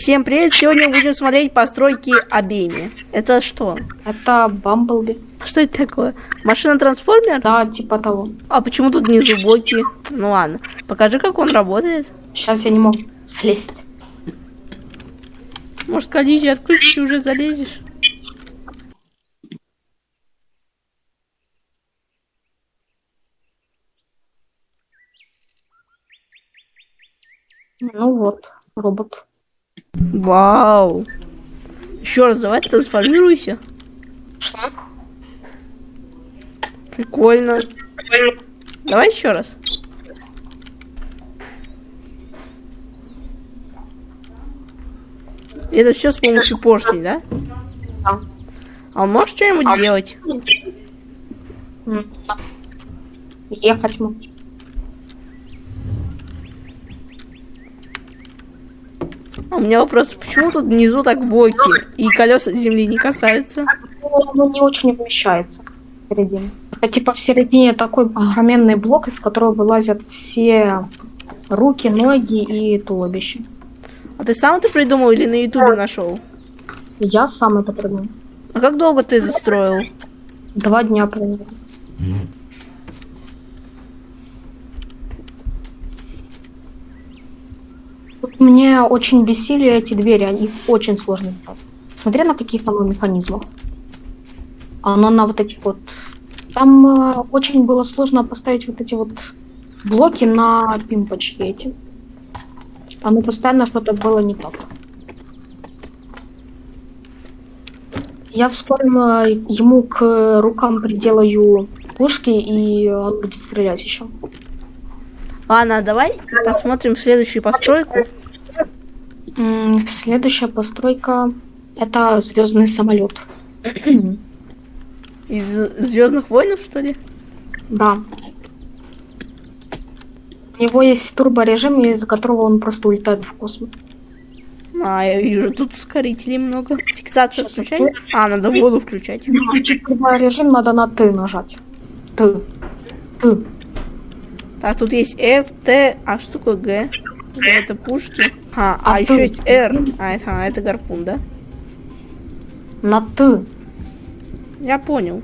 Всем привет! Сегодня будем смотреть постройки обеими. Это что? Это Бамблби. Что это такое? Машина-трансформер? Да, типа того. А почему тут внизу блоки? Ну ладно. Покажи, как он работает. Сейчас я не могу слезть. Может, коллизию отключишь и уже залезешь? Ну вот, робот. Вау! Еще раз, давай трансформируйся. Что? Прикольно. Давай еще раз. Это все с помощью поршней, да? Да. А он может что-нибудь делать? М, да. Ехать могу. У меня вопрос, почему тут внизу так блоки и колеса земли не касаются? Оно не очень вмещается в середине. Это типа в середине такой огроменный блок, из которого вылазят все руки, ноги и туловище. А ты сам это придумал или на ютубе нашел? Я сам это придумал. А как долго ты это строил? Два дня примерно. Мне очень бесили эти двери, они очень сложно сделать. Смотри на каких оно механизмах. Оно на вот этих вот... Там э, очень было сложно поставить вот эти вот блоки на пимпочки эти. Оно постоянно что-то было не так. Я вскоре э, ему к рукам приделаю пушки, и он будет стрелять еще. Ладно, давай посмотрим следующую постройку. Следующая постройка это звездный самолет. Из Звездных войнов, что ли? Да. У него есть турборежим, из-за которого он просто улетает в космос. А, я вижу, тут ускорителей много. Сейчас включай. открою. А, надо воду включать. Турборежим надо на Т нажать. Т. Т. Так, тут есть F, Т, а что такое Г? Г это пушки. А, а, А еще есть R. А, это, а, это гарпун, да? На Т. Я понял.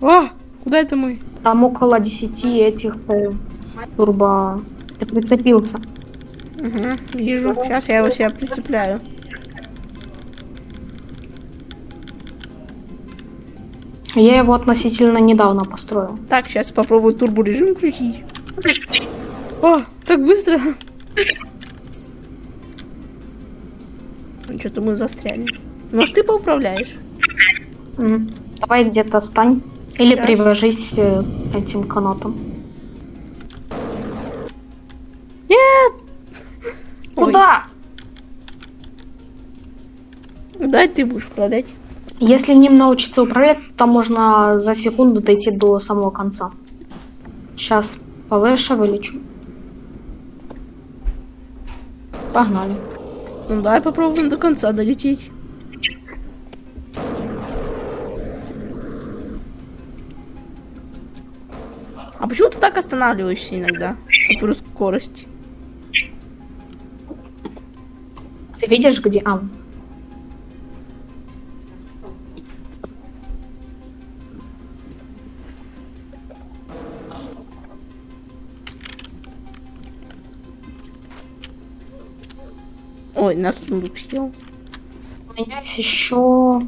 О, куда это мы? Там около 10 этих э, турбо... Ты прицепился. Угу, вижу. Сейчас я его себя прицепляю. Я его относительно недавно построил. Так, сейчас попробую турборежим включить. О, так быстро. Что-то мы застряли. Может, ты поуправляешь? Давай где-то стань. Или Щас. привяжись э, этим канатом. Нет! Ой, Куда? дай ты будешь управлять. Если ним научиться управлять, то можно за секунду дойти до самого конца. Сейчас повыше вылечу. Погнали. Ну давай попробуем до конца долететь. А почему ты так останавливаешься иногда? Супер скорость. Ты видишь, где... А, Ой, нас сундук съел. у меня есть еще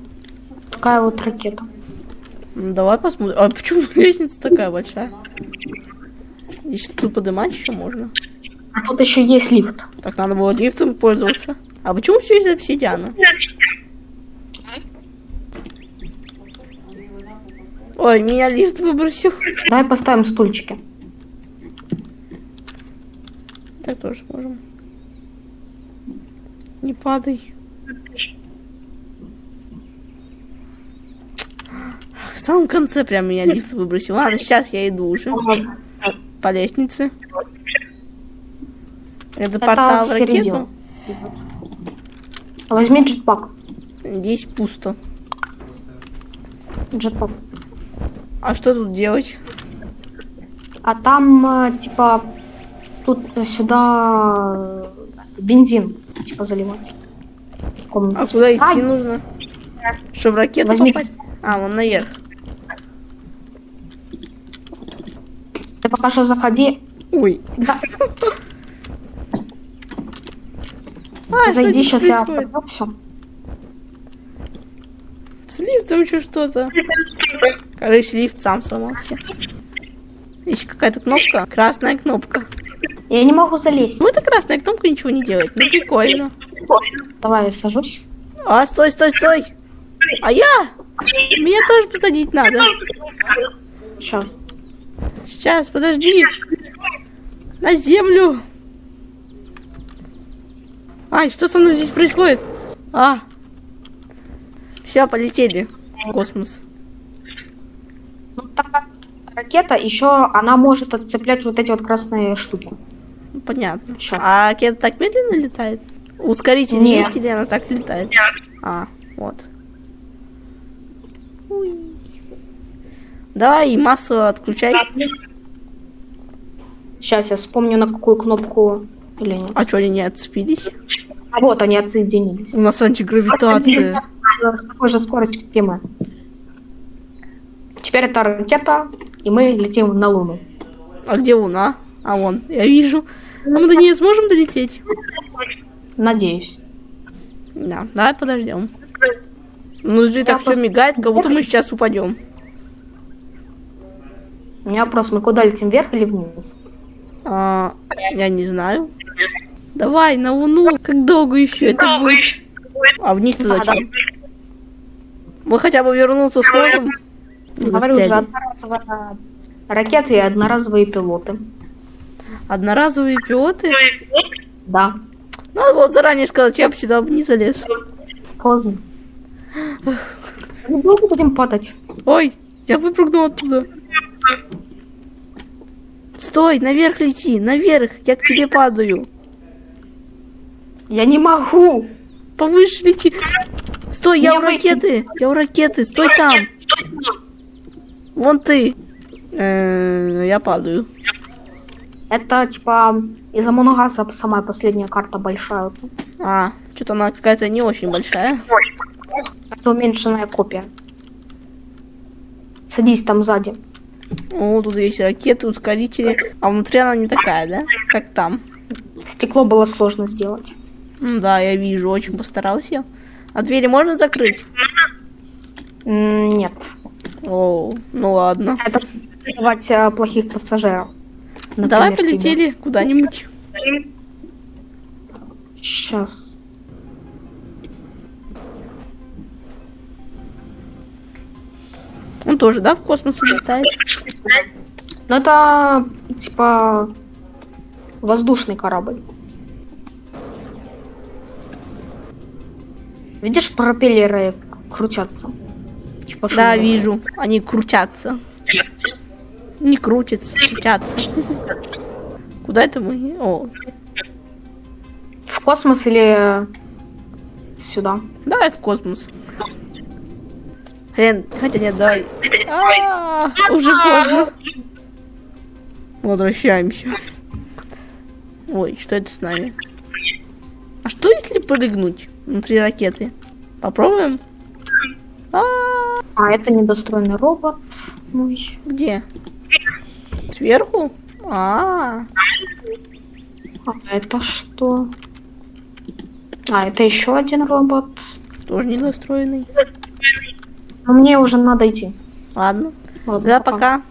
такая вот ракета. Ну, давай посмотрим. А почему лестница такая большая? Здесь тут поднимать еще можно. А тут еще есть лифт. Так надо было лифтом пользоваться. А почему все из обсидиана? Ой, меня лифт выбросил. Давай поставим стульчики. Так тоже можем. Не падай. В самом конце прям меня лифт выбросил. Ладно, сейчас я иду уже по лестнице. Это портал в ракету. Возьми джетпак. Здесь пусто. Джетпак. А что тут делать? А там, э, типа, тут сюда бензин, типа, заливать. Комнату. А куда идти Ай, нужно? Чтобы в ракету Возьми. попасть? А, вон наверх. Ты пока что заходи. Ой. Да, А, зайди, сейчас я происходит? все. С лифтом еще что-то. Короче, лифт сам сломался. Еще какая-то кнопка. Красная кнопка. Я не могу залезть. Ну, эта красная кнопка ничего не делает. Ну, прикольно. Давай я сажусь. А, стой, стой, стой. А я? Меня тоже посадить надо. Сейчас. Сейчас, подожди. На землю. Ай, что со мной здесь происходит? А. Все, полетели в космос. Ну, как ракета еще, она может отцеплять вот эти вот красные штуки. Понятно. Щас. А ракета так медленно летает? Ускоритель Нет. есть или она так летает? А, вот. Уй. Давай массу отключай. Сейчас я вспомню, на какую кнопку или нет. А что они не отцепились? А вот они отсоединились. У нас антигравитация. С такой же скоростью, как и мы. Теперь это ракета, и мы летим на Луну. А где Луна? А вон, я вижу. А мы до нее сможем долететь? Надеюсь. Да, давай подождем. Ну, смотри, так все просто- мигает, как будто мы сейчас упадем. У меня вопрос, мы куда летим, вверх или вниз? А, я не знаю. Давай, на Луну. Как долго еще это будет? А вниз-то А, зачем? Мы хотя бы вернуться сможем? Говорю же, застряли. одноразовая ракеты и одноразовые пилоты. Одноразовые пилоты? Да, Надо было заранее сказать, я бы сюда не залез. поздно. Мы долго будем падать? Ой, я выпрыгнул оттуда. Стой, наверх лети, наверх, я к тебе падаю. Я не могу! Повыше лети. Стой, я у ракеты, я у ракеты, стой там. Вон ты. Э, Я падаю. Это типа из Амоногаса самая последняя карта большая. А, что-то она какая-то не очень большая. Это уменьшенная копия. Садись там сзади. О, тут есть ракеты, ускорители. А внутри она не такая, да? Как там. Стекло было сложно сделать. Ну да, я вижу, очень постарался. А двери можно закрыть? Нет. О, ну ладно. Это вызывать э, плохих пассажиров. Давай полетели куда-нибудь. Сейчас. Он тоже, да, в космос улетает? Ну это типа воздушный корабль. Видишь, пропеллеры крутятся. Типа Да, вижу. Они крутятся. Не крутятся, крутятся. Куда это мы? О, В космос или сюда? давай в космос. Хрен, хотя нет, давай. А, Уже поздно. Возвращаемся. Ой, что это с нами? А что если прыгнуть внутри ракеты? Попробуем? А, А, это недостроенный робот. Мой. где? Сверху? А, А это что? А, это еще один робот. тоже недостроенный. Но мне уже надо идти. Ладно. Ладно, Да, пока.